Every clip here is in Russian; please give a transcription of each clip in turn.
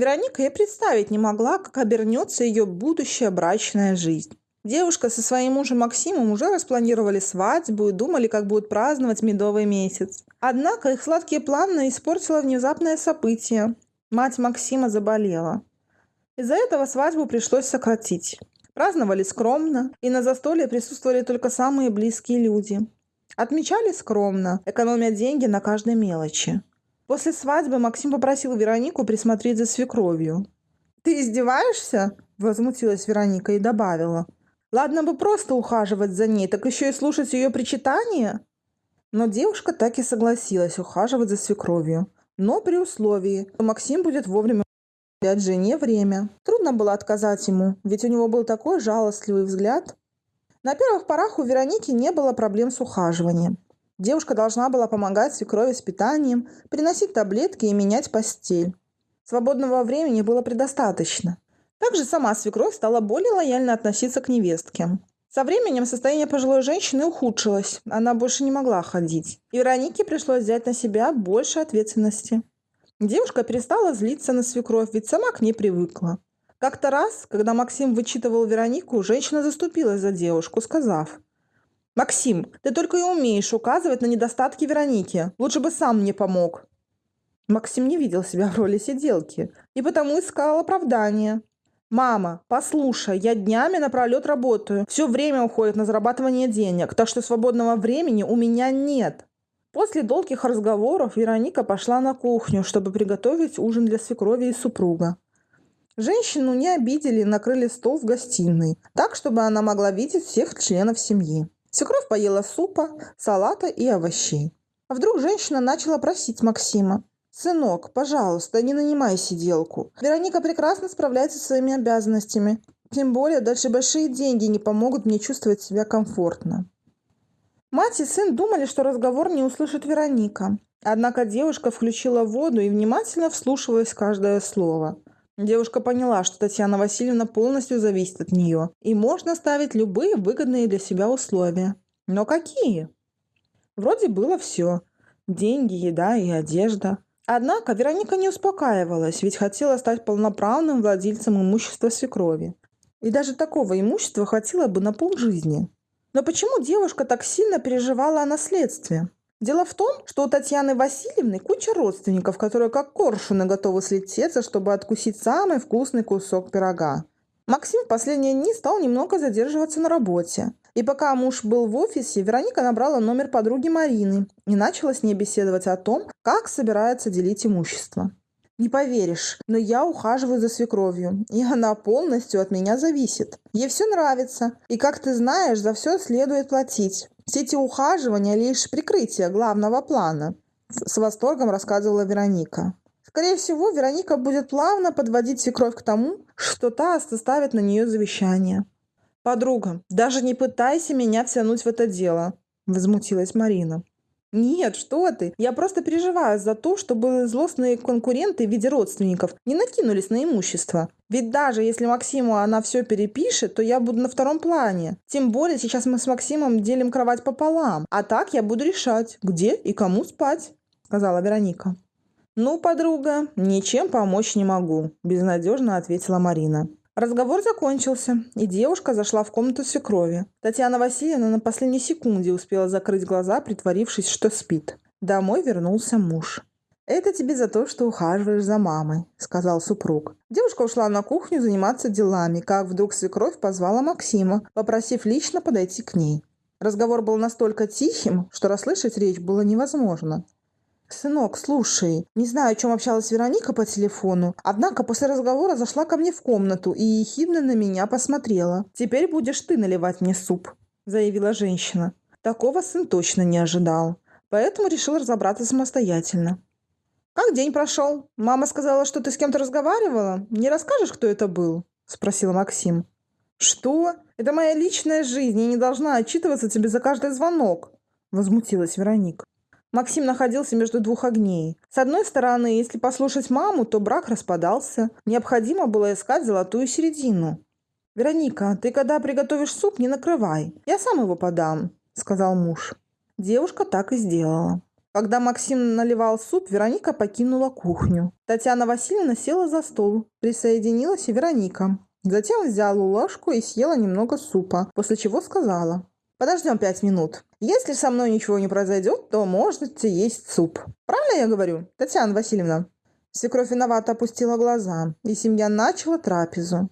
Вероника и представить не могла, как обернется ее будущая брачная жизнь. Девушка со своим мужем Максимом уже распланировали свадьбу и думали, как будут праздновать медовый месяц. Однако их сладкие планы испортило внезапное событие. Мать Максима заболела. Из-за этого свадьбу пришлось сократить. Праздновали скромно, и на застолье присутствовали только самые близкие люди. Отмечали скромно, экономя деньги на каждой мелочи. После свадьбы Максим попросил Веронику присмотреть за свекровью. «Ты издеваешься?» – возмутилась Вероника и добавила – Ладно бы просто ухаживать за ней, так еще и слушать ее причитания. Но девушка так и согласилась ухаживать за свекровью. Но при условии, что Максим будет вовремя уделять жене время. Трудно было отказать ему, ведь у него был такой жалостливый взгляд. На первых порах у Вероники не было проблем с ухаживанием. Девушка должна была помогать свекрови с питанием, приносить таблетки и менять постель. Свободного времени было предостаточно. Также сама свекровь стала более лояльно относиться к невестке. Со временем состояние пожилой женщины ухудшилось, она больше не могла ходить. И Веронике пришлось взять на себя больше ответственности. Девушка перестала злиться на свекровь, ведь сама к ней привыкла. Как-то раз, когда Максим вычитывал Веронику, женщина заступилась за девушку, сказав, «Максим, ты только и умеешь указывать на недостатки Вероники. Лучше бы сам мне помог». Максим не видел себя в роли сиделки и потому искал оправдания. Мама, послушай, я днями напролет работаю. Все время уходит на зарабатывание денег, так что свободного времени у меня нет. После долгих разговоров Вероника пошла на кухню, чтобы приготовить ужин для свекрови и супруга. Женщину не обидели и накрыли стол в гостиной, так, чтобы она могла видеть всех членов семьи. Свекровь поела супа, салата и овощей. А вдруг женщина начала просить Максима. «Сынок, пожалуйста, не нанимай сиделку. Вероника прекрасно справляется со своими обязанностями. Тем более, даже большие деньги не помогут мне чувствовать себя комфортно». Мать и сын думали, что разговор не услышит Вероника. Однако девушка включила воду и внимательно вслушивалась каждое слово. Девушка поняла, что Татьяна Васильевна полностью зависит от нее, и можно ставить любые выгодные для себя условия. Но какие? Вроде было все. Деньги, еда и одежда. Однако Вероника не успокаивалась, ведь хотела стать полноправным владельцем имущества свекрови. И даже такого имущества хватило бы на полжизни. Но почему девушка так сильно переживала о наследстве? Дело в том, что у Татьяны Васильевны куча родственников, которые как коршуны готовы слететься, чтобы откусить самый вкусный кусок пирога. Максим в последние дни стал немного задерживаться на работе. И пока муж был в офисе, Вероника набрала номер подруги Марины и начала с ней беседовать о том, как собирается делить имущество. Не поверишь, но я ухаживаю за свекровью, и она полностью от меня зависит. Ей все нравится, и, как ты знаешь, за все следует платить. Все эти ухаживания – лишь прикрытие главного плана. С восторгом рассказывала Вероника. Скорее всего, Вероника будет плавно подводить свекровь к тому, что та составит на нее завещание. «Подруга, даже не пытайся меня втянуть в это дело», – возмутилась Марина. «Нет, что ты! Я просто переживаю за то, чтобы злостные конкуренты в виде родственников не накинулись на имущество. Ведь даже если Максиму она все перепишет, то я буду на втором плане. Тем более сейчас мы с Максимом делим кровать пополам. А так я буду решать, где и кому спать», – сказала Вероника. «Ну, подруга, ничем помочь не могу», – безнадежно ответила Марина. Разговор закончился, и девушка зашла в комнату свекрови. Татьяна Васильевна на последней секунде успела закрыть глаза, притворившись, что спит. Домой вернулся муж. «Это тебе за то, что ухаживаешь за мамой», — сказал супруг. Девушка ушла на кухню заниматься делами, как вдруг свекровь позвала Максима, попросив лично подойти к ней. Разговор был настолько тихим, что расслышать речь было невозможно. «Сынок, слушай, не знаю, о чем общалась Вероника по телефону, однако после разговора зашла ко мне в комнату и ехидно на меня посмотрела. Теперь будешь ты наливать мне суп», – заявила женщина. Такого сын точно не ожидал, поэтому решил разобраться самостоятельно. «Как день прошел? Мама сказала, что ты с кем-то разговаривала. Не расскажешь, кто это был?» – спросил Максим. «Что? Это моя личная жизнь, я не должна отчитываться тебе за каждый звонок», – возмутилась Вероника. Максим находился между двух огней. С одной стороны, если послушать маму, то брак распадался. Необходимо было искать золотую середину. «Вероника, ты когда приготовишь суп, не накрывай. Я сам его подам», — сказал муж. Девушка так и сделала. Когда Максим наливал суп, Вероника покинула кухню. Татьяна Васильевна села за стол. Присоединилась и Вероника. Затем взяла ложку и съела немного супа, после чего сказала. «Подождем пять минут. Если со мной ничего не произойдет, то можете есть суп. Правильно я говорю, Татьяна Васильевна?» Свекровь виновато опустила глаза, и семья начала трапезу.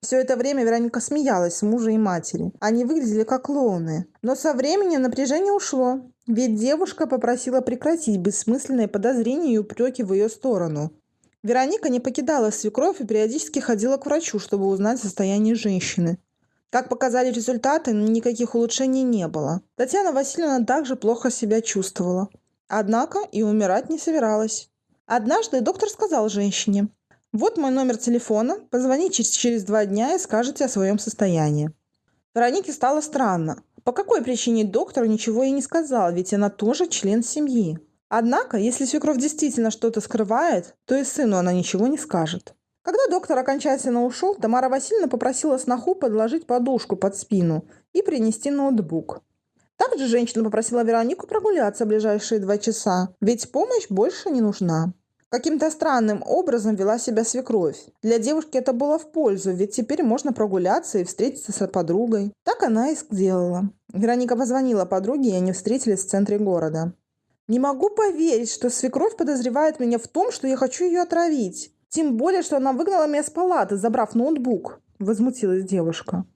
Все это время Вероника смеялась с мужа и матери. Они выглядели как клоуны. Но со временем напряжение ушло, ведь девушка попросила прекратить бессмысленные подозрения и упреки в ее сторону. Вероника не покидала свекровь и периодически ходила к врачу, чтобы узнать состояние женщины. Как показали результаты, никаких улучшений не было. Татьяна Васильевна также плохо себя чувствовала. Однако и умирать не собиралась. Однажды доктор сказал женщине, «Вот мой номер телефона, позвоните через, два дня и скажете о своем состоянии». Веронике стало странно. По какой причине доктор ничего ей не сказал, ведь она тоже член семьи. Однако, если свекровь действительно что-то скрывает, то и сыну она ничего не скажет. Когда доктор окончательно ушел, Тамара Васильевна попросила сноху подложить подушку под спину и принести ноутбук. Также женщина попросила Веронику прогуляться ближайшие два часа, ведь помощь больше не нужна. Каким-то странным образом вела себя свекровь. Для девушки это было в пользу, ведь теперь можно прогуляться и встретиться с подругой. Так она и сделала. Вероника позвонила подруге, и они встретились в центре города. «Не могу поверить, что свекровь подозревает меня в том, что я хочу ее отравить. Тем более, что она выгнала меня с палаты, забрав ноутбук», – возмутилась девушка.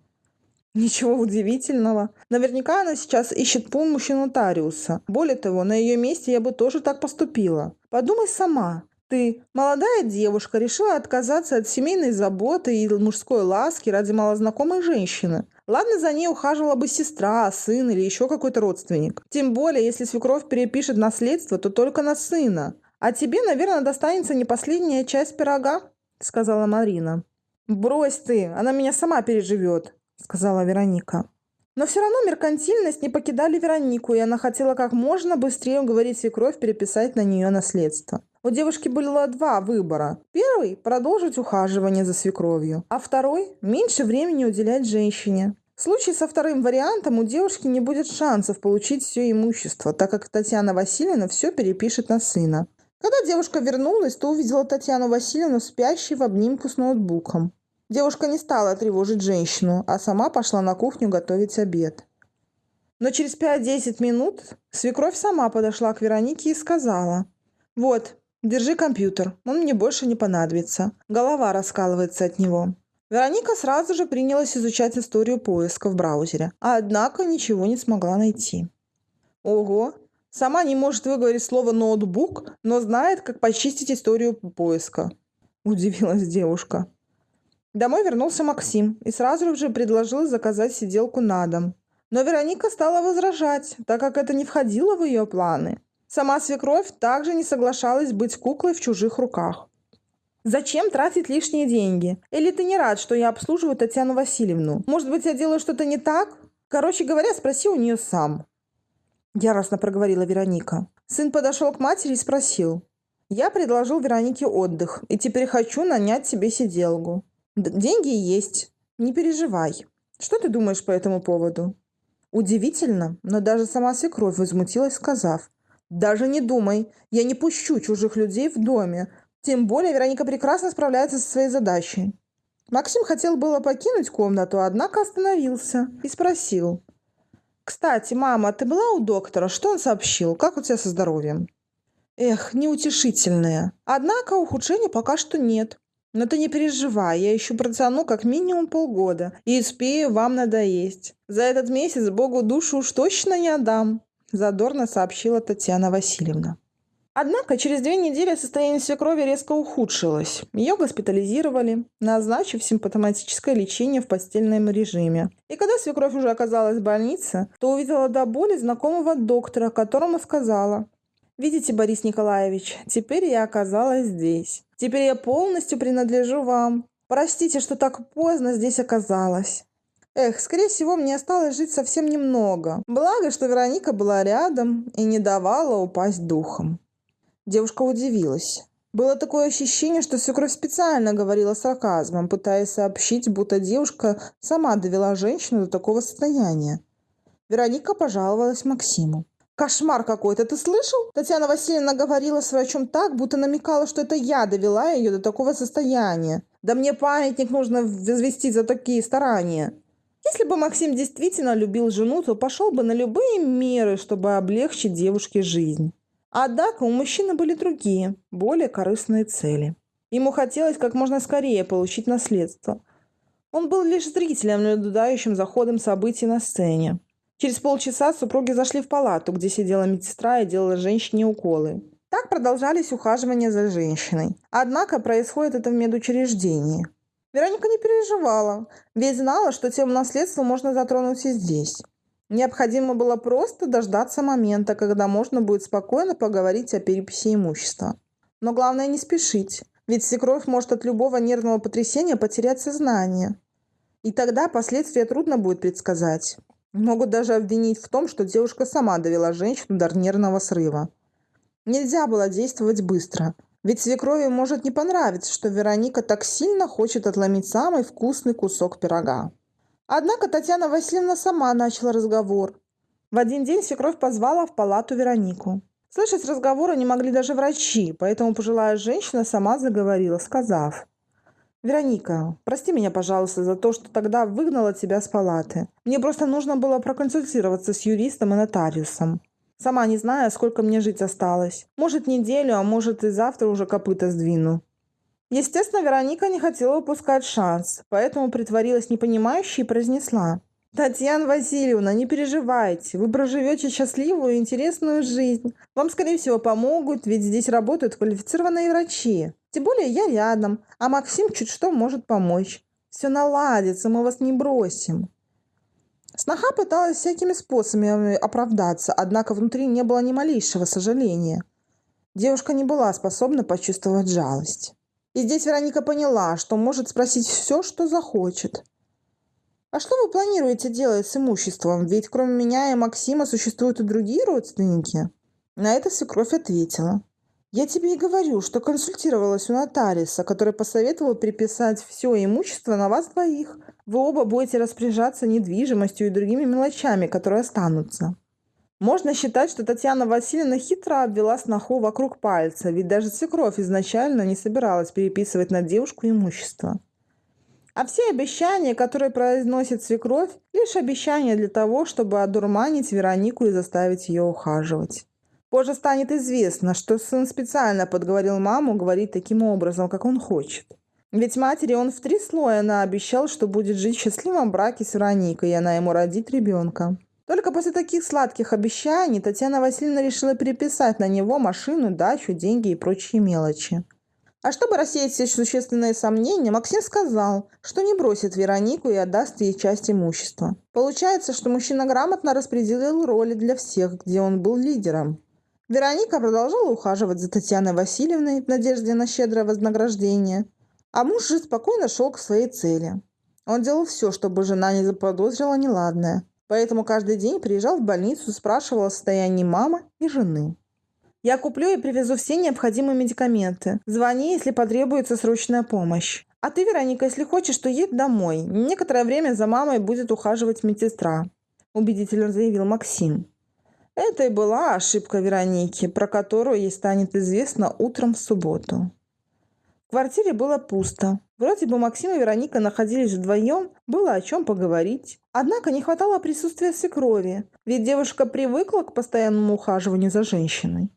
Ничего удивительного. Наверняка она сейчас ищет помощи нотариуса. Более того, на ее месте я бы тоже так поступила. Подумай сама. Ты, молодая девушка, решила отказаться от семейной заботы и мужской ласки ради малознакомой женщины. Ладно, за ней ухаживала бы сестра, сын или еще какой-то родственник. Тем более, если свекровь перепишет наследство, то только на сына. А тебе, наверное, достанется не последняя часть пирога, сказала Марина. Брось ты, она меня сама переживет, сказала Вероника. Но все равно меркантильность не покидали Веронику, и она хотела как можно быстрее уговорить свекровь переписать на нее наследство. У девушки было два выбора. Первый – продолжить ухаживание за свекровью, а второй – меньше времени уделять женщине. В случае со вторым вариантом у девушки не будет шансов получить все имущество, так как Татьяна Васильевна все перепишет на сына. Когда девушка вернулась, то увидела Татьяну Васильевну спящей в обнимку с ноутбуком. Девушка не стала тревожить женщину, а сама пошла на кухню готовить обед. Но через 5-10 минут свекровь сама подошла к Веронике и сказала, «Вот, держи компьютер, он мне больше не понадобится. Голова раскалывается от него». Вероника сразу же принялась изучать историю поиска в браузере, а однако ничего не смогла найти. Ого, сама не может выговорить слово «ноутбук», но знает, как почистить историю поиска. Удивилась девушка. Домой вернулся Максим и сразу же предложил заказать сиделку на дом. Но Вероника стала возражать, так как это не входило в ее планы. Сама свекровь также не соглашалась быть куклой в чужих руках. Зачем тратить лишние деньги? Или ты не рад, что я обслуживаю Татьяну Васильевну? Может быть, я делаю что-то не так? Короче говоря, спроси у нее сам. Яростно проговорила Вероника. Сын подошел к матери и спросил. Я предложил Веронике отдых, и теперь хочу нанять себе сиделку. Деньги есть, не переживай. Что ты думаешь по этому поводу? Удивительно, но даже сама свекровь возмутилась, сказав, «Даже не думай, я не пущу чужих людей в доме, тем более Вероника прекрасно справляется со своей задачей». Максим хотел было покинуть комнату, однако остановился и спросил, «Кстати, мама, ты была у доктора? Что он сообщил? Как у тебя со здоровьем?» Эх, неутешительное. Однако ухудшения пока что нет. Но ты не переживай, я еще протяну как минимум полгода и успею вам надоесть. За этот месяц Богу душу уж точно не отдам», – задорно сообщила Татьяна Васильевна. Однако через две недели состояние свекрови резко ухудшилось. Ее госпитализировали, назначив симптоматическое лечение в постельном режиме. И когда свекровь уже оказалась в больнице, то увидела до боли знакомого доктора, которому сказала «Видите, Борис Николаевич, теперь я оказалась здесь. Теперь я полностью принадлежу вам. Простите, что так поздно здесь оказалась. Эх, скорее всего, мне осталось жить совсем немного. Благо, что Вероника была рядом и не давала упасть духом. Девушка удивилась. Было такое ощущение, что свекровь специально говорила сарказмом, пытаясь сообщить, будто девушка сама довела женщину до такого состояния. Вероника пожаловалась Максиму. Кошмар какой-то, ты слышал? Татьяна Васильевна говорила с врачом так, будто намекала, что это я довела ее до такого состояния. Да мне памятник нужно возвести за такие старания. Если бы Максим действительно любил жену, то пошел бы на любые меры, чтобы облегчить девушке жизнь. Однако у мужчины были другие, более корыстные цели. Ему хотелось как можно скорее получить наследство. Он был лишь зрителем, наблюдающим за ходом событий на сцене. Через полчаса супруги зашли в палату, где сидела медсестра и делала женщине уколы. Так продолжались ухаживания за женщиной. Однако происходит это в медучреждении. Вероника не переживала, ведь знала, что тему наследства можно затронуть и здесь. Необходимо было просто дождаться момента, когда можно будет спокойно поговорить о переписи имущества. Но главное не спешить, ведь свекровь может от любого нервного потрясения потерять сознание. И тогда последствия трудно будет предсказать. Могут даже обвинить в том, что девушка сама довела женщину до нервного срыва. Нельзя было действовать быстро, ведь свекрови может не понравиться, что Вероника так сильно хочет отломить самый вкусный кусок пирога. Однако Татьяна Васильевна сама начала разговор. В один день свекровь позвала в палату Веронику. Слышать разговоры не могли даже врачи, поэтому пожилая женщина сама заговорила, сказав – Вероника, прости меня, пожалуйста, за то, что тогда выгнала тебя с палаты. Мне просто нужно было проконсультироваться с юристом и нотариусом. Сама не знаю, сколько мне жить осталось. Может, неделю, а может и завтра уже копыта сдвину. Естественно, Вероника не хотела упускать шанс, поэтому притворилась непонимающей и произнесла. «Татьяна Васильевна, не переживайте, вы проживете счастливую и интересную жизнь. Вам, скорее всего, помогут, ведь здесь работают квалифицированные врачи. Тем более я рядом, а Максим чуть что может помочь. Все наладится, мы вас не бросим. Сноха пыталась всякими способами оправдаться, однако внутри не было ни малейшего сожаления. Девушка не была способна почувствовать жалость. И здесь Вероника поняла, что может спросить все, что захочет. «А что вы планируете делать с имуществом? Ведь кроме меня и Максима существуют и другие родственники?» На это свекровь ответила. Я тебе и говорю, что консультировалась у нотариуса, который посоветовал переписать все имущество на вас двоих. Вы оба будете распоряжаться недвижимостью и другими мелочами, которые останутся. Можно считать, что Татьяна Васильевна хитро обвела сноху вокруг пальца, ведь даже свекровь изначально не собиралась переписывать на девушку имущество. А все обещания, которые произносит свекровь, лишь обещания для того, чтобы одурманить Веронику и заставить ее ухаживать. Позже станет известно, что сын специально подговорил маму говорить таким образом, как он хочет. Ведь матери он в три слоя наобещал, что будет жить в счастливом браке с Вероникой, и она ему родит ребенка. Только после таких сладких обещаний Татьяна Васильевна решила переписать на него машину, дачу, деньги и прочие мелочи. А чтобы рассеять все существенные сомнения, Максим сказал, что не бросит Веронику и отдаст ей часть имущества. Получается, что мужчина грамотно распределил роли для всех, где он был лидером. Вероника продолжала ухаживать за Татьяной Васильевной в надежде на щедрое вознаграждение, а муж же спокойно шел к своей цели. Он делал все, чтобы жена не заподозрила неладное, поэтому каждый день приезжал в больницу, спрашивал о состоянии мамы и жены. «Я куплю и привезу все необходимые медикаменты. Звони, если потребуется срочная помощь. А ты, Вероника, если хочешь, то едь домой. Некоторое время за мамой будет ухаживать медсестра», – убедительно заявил Максим. Это и была ошибка Вероники, про которую ей станет известно утром в субботу. В квартире было пусто. Вроде бы Максим и Вероника находились вдвоем, было о чем поговорить. Однако не хватало присутствия свекрови, ведь девушка привыкла к постоянному ухаживанию за женщиной.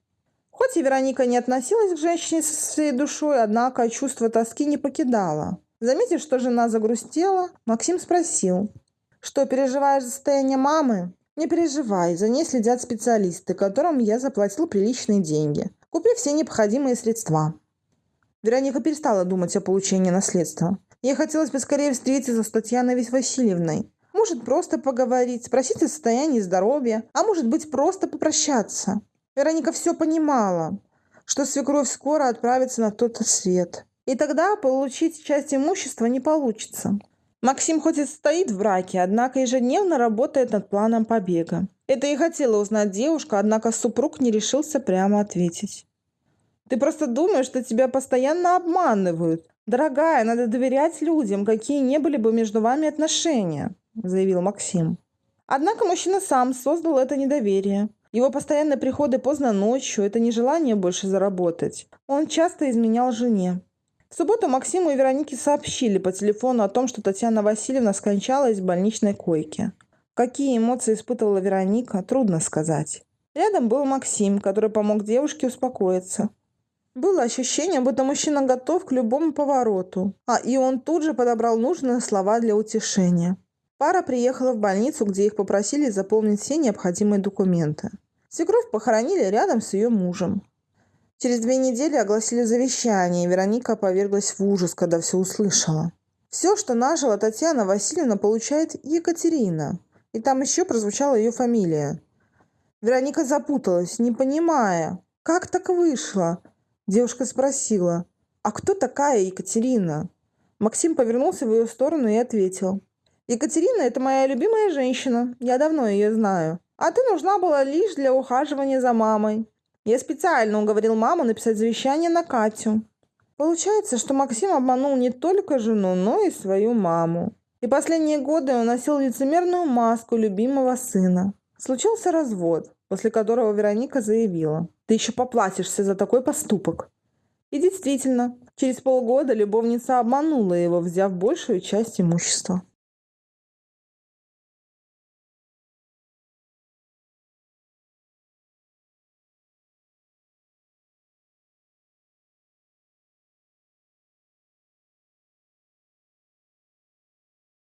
Хоть и Вероника не относилась к женщине со всей душой, однако чувство тоски не покидало. Заметив, что жена загрустела, Максим спросил, «Что, переживаешь за состояние мамы?» Не переживай, за ней следят специалисты, которым я заплатил приличные деньги. Купи все необходимые средства. Вероника перестала думать о получении наследства. Ей хотелось бы скорее встретиться с Татьяной Васильевной. Может, просто поговорить, спросить о состоянии здоровья, а может быть, просто попрощаться. Вероника все понимала, что свекровь скоро отправится на тот свет. И тогда получить часть имущества не получится. Максим хоть и стоит в браке, однако ежедневно работает над планом побега. Это и хотела узнать девушка, однако супруг не решился прямо ответить. «Ты просто думаешь, что тебя постоянно обманывают. Дорогая, надо доверять людям, какие не были бы между вами отношения», заявил Максим. Однако мужчина сам создал это недоверие. Его постоянные приходы поздно ночью – это не желание больше заработать. Он часто изменял жене. В субботу Максиму и Веронике сообщили по телефону о том, что Татьяна Васильевна скончалась в больничной койке. Какие эмоции испытывала Вероника, трудно сказать. Рядом был Максим, который помог девушке успокоиться. Было ощущение, будто мужчина готов к любому повороту, а и он тут же подобрал нужные слова для утешения. Пара приехала в больницу, где их попросили заполнить все необходимые документы. Свекровь похоронили рядом с ее мужем. Через две недели огласили завещание, и Вероника поверглась в ужас, когда все услышала. Все, что нажила Татьяна Васильевна, получает Екатерина. И там еще прозвучала ее фамилия. Вероника запуталась, не понимая, как так вышло. Девушка спросила, а кто такая Екатерина? Максим повернулся в ее сторону и ответил. Екатерина – это моя любимая женщина, я давно ее знаю. А ты нужна была лишь для ухаживания за мамой. Я специально уговорил маму написать завещание на Катю. Получается, что Максим обманул не только жену, но и свою маму. И последние годы он носил лицемерную маску любимого сына. Случился развод, после которого Вероника заявила, «Ты еще поплатишься за такой поступок». И действительно, через полгода любовница обманула его, взяв большую часть имущества.